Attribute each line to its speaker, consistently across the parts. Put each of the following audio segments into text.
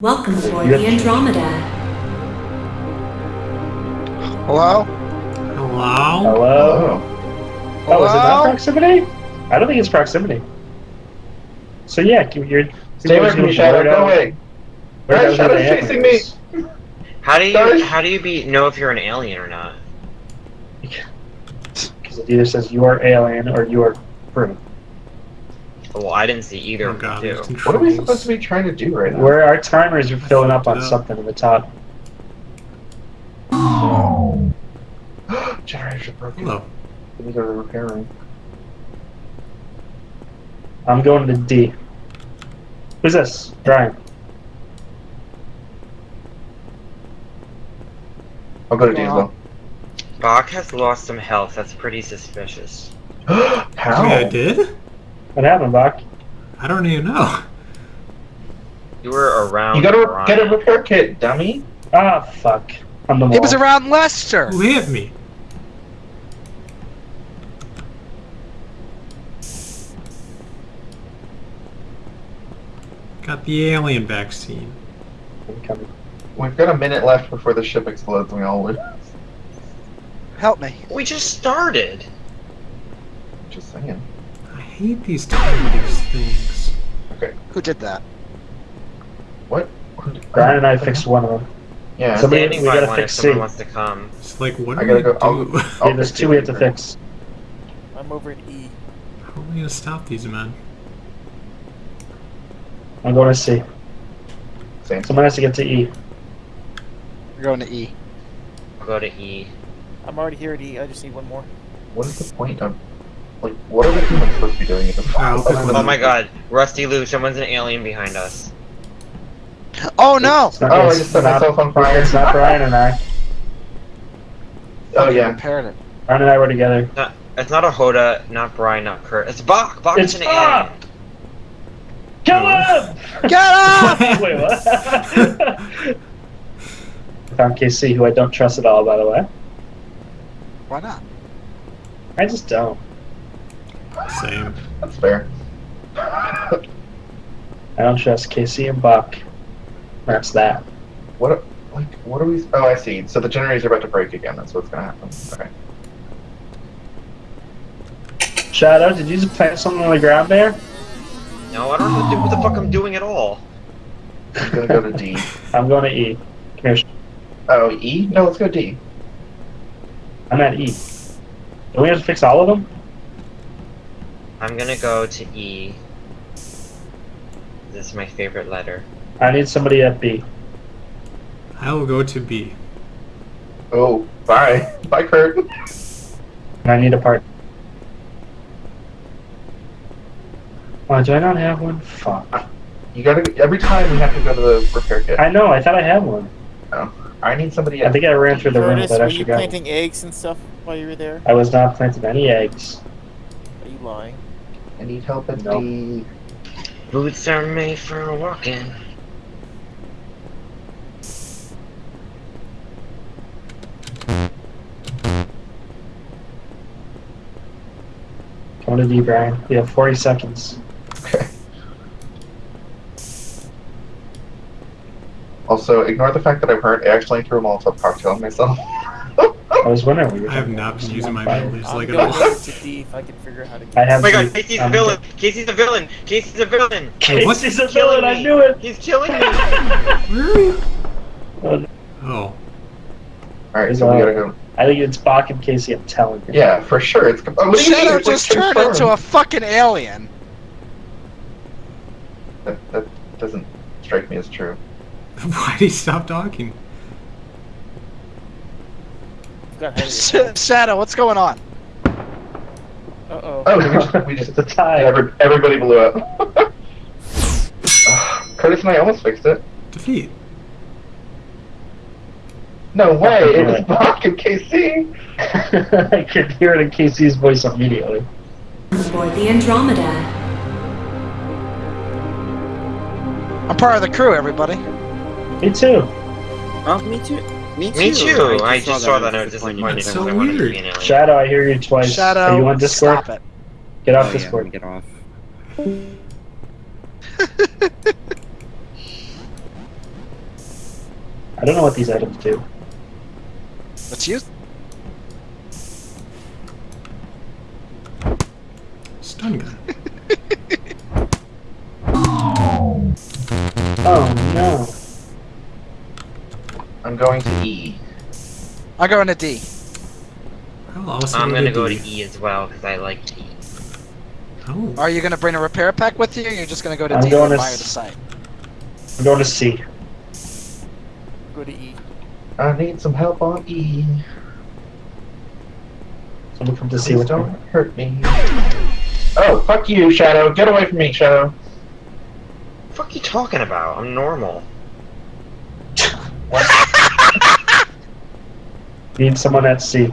Speaker 1: Welcome aboard
Speaker 2: yeah.
Speaker 1: the Andromeda.
Speaker 3: Hello?
Speaker 4: Hello?
Speaker 2: Hello? Hello? Oh, is it not proximity? I don't think it's proximity. So yeah, you're...
Speaker 5: Stay away from me, Shadow. Go away. Shadow's chasing
Speaker 2: me.
Speaker 6: How do you how do you be know if you're an alien or not?
Speaker 2: Because it either says you are alien or you are prune.
Speaker 6: Well, I didn't see either
Speaker 4: oh
Speaker 5: What are we supposed to be trying to do right now?
Speaker 2: Where our timers are filling up on
Speaker 4: up.
Speaker 2: something in the top.
Speaker 5: Oh. are broken.
Speaker 4: Hello.
Speaker 5: Let are repairing.
Speaker 2: I'm going to D. Who's this? Brian.
Speaker 5: I'll go to
Speaker 3: D
Speaker 5: as well.
Speaker 6: Bach has lost some health. That's pretty suspicious.
Speaker 5: How?
Speaker 4: Actually, I did?
Speaker 2: What happened, Bach?
Speaker 4: I don't even know.
Speaker 6: You were around.
Speaker 5: You gotta
Speaker 6: Ryan.
Speaker 5: get a repair kit, dummy.
Speaker 2: Ah, fuck. On the wall.
Speaker 3: It was around Lester.
Speaker 4: Who hit me? Got the alien vaccine.
Speaker 5: We've got a minute left before the ship explodes and we all lose.
Speaker 3: Help me.
Speaker 6: We just started.
Speaker 5: Just saying
Speaker 4: hate these timeless things. Okay.
Speaker 3: Who did that?
Speaker 5: What?
Speaker 2: Brian and I fixed one of them.
Speaker 5: Yeah.
Speaker 2: Somebody, we gotta
Speaker 6: one
Speaker 2: fix if
Speaker 6: someone
Speaker 2: C.
Speaker 6: wants to come.
Speaker 4: It's like, what do I
Speaker 5: gotta go.
Speaker 4: Do?
Speaker 2: I'll,
Speaker 5: I'll
Speaker 2: there's two we have to fix.
Speaker 7: I'm over at E.
Speaker 4: How are we gonna stop these men?
Speaker 2: I'm going to C.
Speaker 5: Same.
Speaker 2: Someone has to get to E.
Speaker 3: We're going to E.
Speaker 6: I'll go to E.
Speaker 7: I'm already here at E. I just need one more.
Speaker 5: What is the point of like, what are we even supposed to be doing at this point?
Speaker 6: Oh my god, Rusty Lou, someone's an alien behind us.
Speaker 3: Oh no!
Speaker 5: Oh, I just set myself on fire.
Speaker 2: It's not Brian and I.
Speaker 5: Oh yeah.
Speaker 2: Brian and I were together.
Speaker 6: Not, it's not a Hoda, not Brian, not Kurt. It's Bach! Bach
Speaker 2: it's
Speaker 6: is an
Speaker 2: Bach!
Speaker 6: alien!
Speaker 2: Kill him!
Speaker 3: Get up!
Speaker 2: Wait, what? I found KC, who I don't trust at all, by the way.
Speaker 3: Why not?
Speaker 2: I just don't.
Speaker 4: Same.
Speaker 5: That's fair.
Speaker 2: I don't trust Casey and Buck. That's that.
Speaker 5: What? Like, what are we? Oh, I see. So the generators are about to break again. That's what's gonna happen. Okay.
Speaker 2: Shadow, did you just plant something on the ground there?
Speaker 6: No, I don't know oh. what the fuck I'm doing at all.
Speaker 5: I'm gonna go to D.
Speaker 2: I'm going to E. Come here.
Speaker 5: Oh, E? No, let's go D.
Speaker 2: I'm at E. Do we have to fix all of them?
Speaker 6: I'm gonna go to E. This is my favorite letter.
Speaker 2: I need somebody at B.
Speaker 4: I will go to B.
Speaker 5: Oh, bye. Bye, Kurt.
Speaker 2: I need a part. Why do I not have one? Fuck.
Speaker 5: Ah, you gotta, every time we have to go to the repair kit.
Speaker 2: I know, I thought I had one. No.
Speaker 5: I need somebody
Speaker 2: I think I ran through the room I.
Speaker 7: Were you planting eggs and stuff while you were there?
Speaker 2: I was not planting any eggs.
Speaker 7: Are you lying?
Speaker 5: I need help at
Speaker 2: nope.
Speaker 5: the...
Speaker 6: Boots are made for walking.
Speaker 2: Twenty D, Brian. You have 40 seconds.
Speaker 5: Okay. Also, ignore the fact that I've heard I actually threw a Molotov cocktail on myself.
Speaker 2: I was wondering what you were
Speaker 4: I have not been using my
Speaker 7: memories
Speaker 4: like at all.
Speaker 7: to see if I can figure out how to get
Speaker 2: I have
Speaker 6: Oh my god, Casey's
Speaker 2: um,
Speaker 6: a villain! Casey's a villain! Casey's a villain!
Speaker 2: Casey's a villain, I knew it!
Speaker 6: He's killing me!
Speaker 4: really?
Speaker 2: Oh.
Speaker 5: Alright, so we gotta go.
Speaker 2: I think it's Bach and Casey, I'm telling you.
Speaker 5: Yeah, for sure. It's oh,
Speaker 3: Shadow just turned into a fucking alien.
Speaker 5: That, that doesn't strike me as true.
Speaker 4: Why did he stop talking?
Speaker 3: Shadow, what's going on?
Speaker 7: Uh
Speaker 5: oh. Oh, we just, we just,
Speaker 2: it's a tie.
Speaker 5: Every, everybody blew up. uh, Curtis and I almost fixed it.
Speaker 4: Defeat.
Speaker 5: No way! It was Bach and KC!
Speaker 2: I could hear it in KC's voice immediately.
Speaker 1: Aboard the Andromeda.
Speaker 3: I'm part of the crew, everybody.
Speaker 2: Me too.
Speaker 8: Oh, me too. Me too.
Speaker 6: Me too. I just saw that. I was
Speaker 8: disappointed.
Speaker 4: So weird.
Speaker 2: Shadow, I hear you twice.
Speaker 3: Shadow,
Speaker 2: Are you on Discord?
Speaker 3: Stop it.
Speaker 2: Get off
Speaker 8: oh,
Speaker 2: Discord.
Speaker 8: Yeah, get off.
Speaker 2: I don't know what these items do.
Speaker 3: Let's use.
Speaker 4: Stun gun.
Speaker 5: going to E.
Speaker 3: I'll go into D.
Speaker 4: I will also
Speaker 6: I'm gonna go
Speaker 4: D.
Speaker 6: to E as well because I like E.
Speaker 4: Oh.
Speaker 3: Are you gonna bring a repair pack with you? Or you're just gonna go to
Speaker 2: I'm
Speaker 3: D
Speaker 2: going
Speaker 3: and
Speaker 2: to
Speaker 3: fire the
Speaker 2: s-
Speaker 3: site.
Speaker 2: I'm going to C.
Speaker 7: Go to E.
Speaker 5: I need some help on E.
Speaker 2: Someone come to C
Speaker 5: Please don't
Speaker 2: me.
Speaker 5: hurt me. Oh, fuck you, Shadow. Get away from me, Shadow.
Speaker 6: What the fuck you talking about? I'm normal.
Speaker 2: Need someone at C.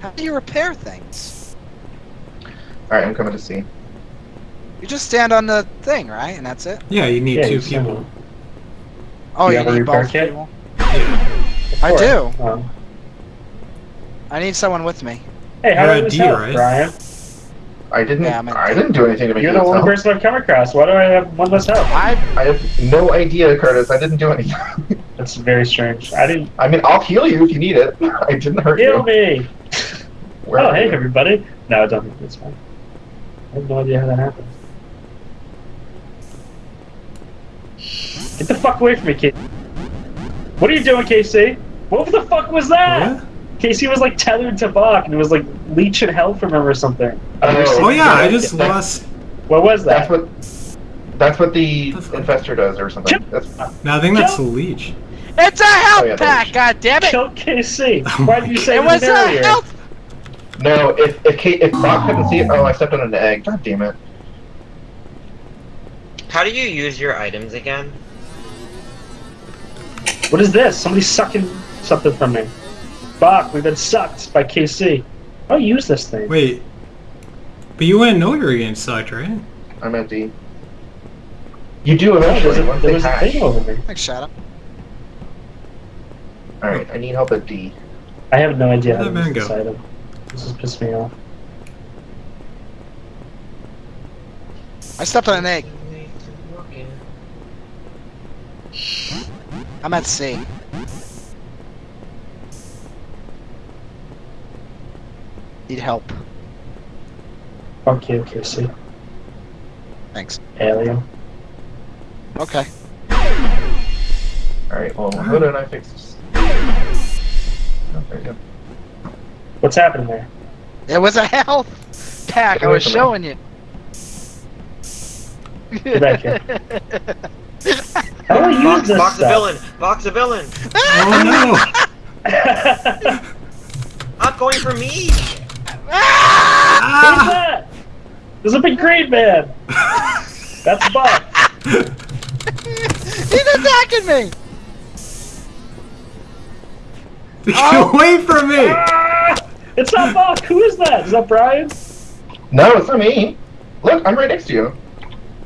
Speaker 3: How do you repair things?
Speaker 5: Alright, I'm coming to C.
Speaker 3: You just stand on the thing, right? And that's it.
Speaker 4: Yeah, you need
Speaker 2: Yeah,
Speaker 4: two
Speaker 2: you
Speaker 4: people.
Speaker 3: Oh,
Speaker 2: You
Speaker 3: you,
Speaker 2: have a
Speaker 3: need
Speaker 2: repair
Speaker 3: both
Speaker 2: kit?
Speaker 3: people.
Speaker 4: Yeah.
Speaker 3: I do.
Speaker 2: Um,
Speaker 3: I need someone with me.
Speaker 2: hey, how
Speaker 4: You're
Speaker 2: do
Speaker 4: at
Speaker 2: this
Speaker 4: D,
Speaker 2: help,
Speaker 4: right?
Speaker 2: Brian?
Speaker 5: I didn't.
Speaker 3: Yeah, I'm
Speaker 5: I
Speaker 3: D.
Speaker 5: didn't do anything to make
Speaker 2: You're the only
Speaker 5: help.
Speaker 2: person I've come across. Why do I have one less help?
Speaker 3: I
Speaker 5: I have no idea, Curtis. I didn't do anything.
Speaker 2: That's very strange. I didn't
Speaker 5: I mean, I'll heal you if you need it. I didn't hurt
Speaker 2: heal
Speaker 5: you.
Speaker 2: me.
Speaker 5: Where
Speaker 2: oh, hey
Speaker 5: you?
Speaker 2: everybody. No, I don't think It's fine. I have no idea how that happened. Get the fuck away from me, kid. What are you doing, KC? What the fuck was that?
Speaker 4: What?
Speaker 2: Casey was like tethered to Bach and it was like leeching hell from him or something. I've never
Speaker 5: Oh.
Speaker 4: Oh yeah, I just
Speaker 5: That-
Speaker 4: lost.
Speaker 2: What was that?
Speaker 5: That's what. That's what the
Speaker 4: The fuck?
Speaker 5: infestor does, or something.
Speaker 2: Chip-
Speaker 5: That's
Speaker 4: No, I think that's the
Speaker 2: Kill-
Speaker 4: leech.
Speaker 3: It's a health
Speaker 5: Oh, yeah,
Speaker 3: pack, god damn it!
Speaker 2: Killed KC.
Speaker 4: Oh
Speaker 2: Why did you say
Speaker 3: It was
Speaker 2: it
Speaker 3: a health
Speaker 5: no. If if Kate, if Bob couldn't see it, oh, I stepped on an egg. God damn it.
Speaker 6: How do you use your items again?
Speaker 2: What is this? Somebody's sucking something from me. Bach, we've been sucked by KC. I'll use this thing.
Speaker 4: Wait. But you wouldn't know you were getting sucked, right?
Speaker 5: I'm at D. You do
Speaker 2: there's
Speaker 5: eventually
Speaker 2: a,
Speaker 5: once
Speaker 2: there
Speaker 5: they
Speaker 2: was a thing over me.
Speaker 3: Thanks, Shadow.
Speaker 5: All right, I need help at D.
Speaker 2: I have no idea how
Speaker 4: Where'd
Speaker 2: to
Speaker 4: that
Speaker 2: use this item. This is pissed me off.
Speaker 3: I stepped on an egg. I'm at C. Need help.
Speaker 2: Fuck you, KC.
Speaker 3: Thanks.
Speaker 2: Alien.
Speaker 3: Okay.
Speaker 5: All right, well, Huda and I fix this. There you go.
Speaker 2: What's happening there?
Speaker 3: It was a health pack. I was
Speaker 5: from
Speaker 3: showing you.
Speaker 2: Get back here. How do I use
Speaker 6: Box,
Speaker 2: this
Speaker 6: box a
Speaker 2: stuff?
Speaker 6: villain! Box a villain!
Speaker 4: Oh no!
Speaker 6: Not going for me!
Speaker 4: no!
Speaker 2: Who's
Speaker 4: ah!
Speaker 2: that? There's a big green man. That's Buck.
Speaker 3: He's attacking me.
Speaker 4: Get
Speaker 3: Oh.
Speaker 4: away from me!
Speaker 2: Ah! It's not Buck. Who is that? Is that Brian?
Speaker 5: No, it's not me. Look, I'm right next to you.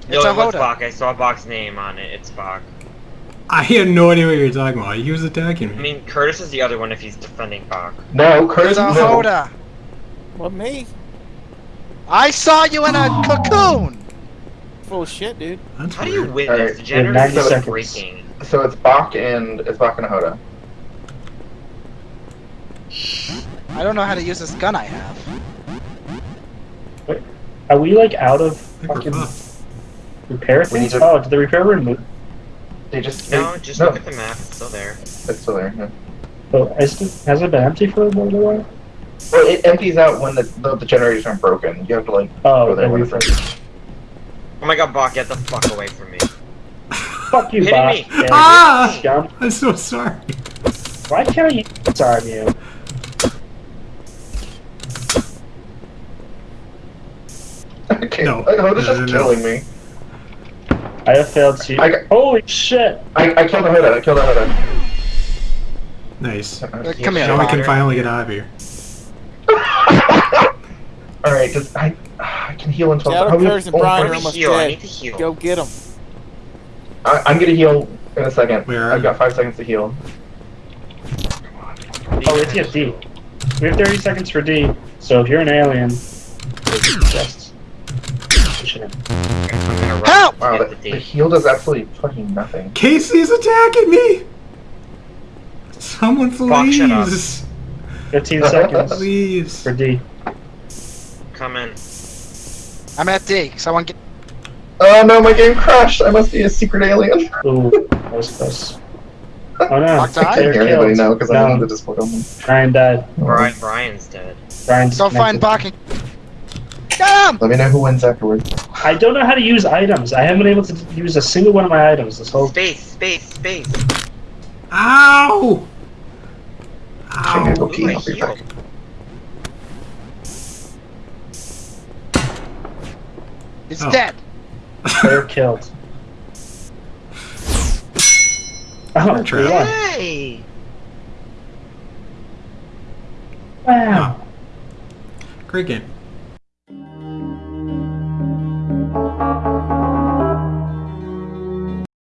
Speaker 6: No,
Speaker 3: It's a
Speaker 6: it was Bach. I saw Bach's name on it. It's Bach.
Speaker 4: I had no idea what you were talking about. He was attacking me.
Speaker 6: I mean, Curtis is the other one if he's defending Bach.
Speaker 5: No, Curtis.
Speaker 3: is a
Speaker 5: no.
Speaker 3: Hoda.
Speaker 7: What me?
Speaker 3: I saw you in a cocoon.
Speaker 7: Full of shit, dude.
Speaker 4: That's
Speaker 6: How do you win
Speaker 5: Alright,
Speaker 6: this? The generator is breaking.
Speaker 5: So it's Bach and it's Bach and a Hoda.
Speaker 3: I don't know how to use this gun I have.
Speaker 2: Wait, are we like out of
Speaker 4: I
Speaker 2: fucking
Speaker 4: fucked.
Speaker 2: repair things?
Speaker 5: to-
Speaker 2: Oh, did the repair room move?
Speaker 5: They just
Speaker 6: No,
Speaker 5: they-
Speaker 6: just
Speaker 5: no,
Speaker 6: look at the map. It's still there.
Speaker 5: It's still there. Yeah.
Speaker 2: Oh, is it, has it been empty for a little while?
Speaker 5: Well, it empties out when the, the the generators aren't broken. You have to like
Speaker 2: Oh,
Speaker 5: go there
Speaker 2: then
Speaker 5: when it's.
Speaker 6: Oh my god, Bach, get the fuck away from me.
Speaker 2: Fuck you,
Speaker 6: Hitting
Speaker 2: Bob.
Speaker 6: me.
Speaker 2: Yeah,
Speaker 4: Ah! I'm so sorry.
Speaker 2: Why can't you disarm you?
Speaker 5: okay,
Speaker 4: No.
Speaker 5: like, Hoda's
Speaker 4: No,
Speaker 5: just
Speaker 4: no, no.
Speaker 5: killing me.
Speaker 2: I have failed to.
Speaker 5: I got-
Speaker 2: Holy shit!
Speaker 5: I, I killed a Hoda. I killed a Hoda.
Speaker 4: Nice.
Speaker 3: Uh, come here,
Speaker 4: Now we can finally get out of here.
Speaker 5: All right, does, I I can heal in twelve.
Speaker 7: Shadow,
Speaker 5: oh, we have
Speaker 7: Curtis, and Brian
Speaker 6: I
Speaker 7: are
Speaker 6: need
Speaker 5: force.
Speaker 6: to
Speaker 7: almost
Speaker 6: heal. I
Speaker 7: dead.
Speaker 6: need to heal.
Speaker 7: Go get him.
Speaker 5: I, I'm gonna heal in a second.
Speaker 4: Where are
Speaker 5: I've
Speaker 4: you?
Speaker 5: got five seconds to heal.
Speaker 2: Oh, it's at D. We have 30 seconds for D, so if you're an alien,
Speaker 6: gonna run
Speaker 3: Help!
Speaker 5: Wow,
Speaker 6: get
Speaker 5: the,
Speaker 6: the
Speaker 5: the heal does absolutely fucking nothing.
Speaker 4: Casey's attacking me! Someone
Speaker 6: Fuck, shut up.
Speaker 4: please!
Speaker 2: 15 seconds
Speaker 4: Please.
Speaker 2: for D.
Speaker 6: Coming.
Speaker 3: I'm at D. Someone get.
Speaker 5: Oh no, my game crashed. I must be a secret alien.
Speaker 2: Ooh, that was close. Oh no,
Speaker 3: Fuck,
Speaker 5: I can't hear anybody now because I
Speaker 2: No.
Speaker 5: have the Discord on.
Speaker 2: Brian died.
Speaker 6: Brian, Brian's dead.
Speaker 2: Brian's
Speaker 3: Go find
Speaker 2: disconnected.
Speaker 3: Bach and. Get him!
Speaker 5: Let me know who wins afterwards.
Speaker 2: I don't know how to use items. I haven't been able to use a single one of my items this whole.
Speaker 6: Space, space, space.
Speaker 4: Ow!
Speaker 5: I'm gonna go
Speaker 4: Ow!
Speaker 5: pee.
Speaker 6: Ooh,
Speaker 5: I'll be back.
Speaker 3: He's
Speaker 4: Oh.
Speaker 3: dead.
Speaker 2: Player killed. Oh,
Speaker 4: True.
Speaker 2: we won.
Speaker 6: Yay!
Speaker 2: Wow.
Speaker 4: Great game.